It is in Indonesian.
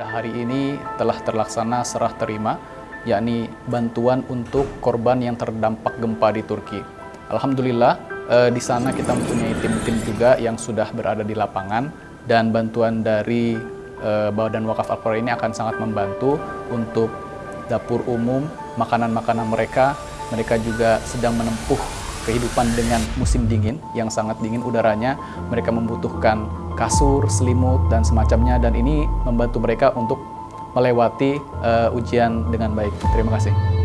Pada hari ini telah terlaksana serah terima, yakni bantuan untuk korban yang terdampak gempa di Turki. Alhamdulillah, eh, di sana kita mempunyai tim-tim juga yang sudah berada di lapangan dan bantuan dari eh, Badan Wakaf Al-Quran ini akan sangat membantu untuk dapur umum, makanan-makanan mereka. Mereka juga sedang menempuh kehidupan dengan musim dingin yang sangat dingin udaranya. Mereka membutuhkan kasur, selimut, dan semacamnya. Dan ini membantu mereka untuk melewati uh, ujian dengan baik. Terima kasih.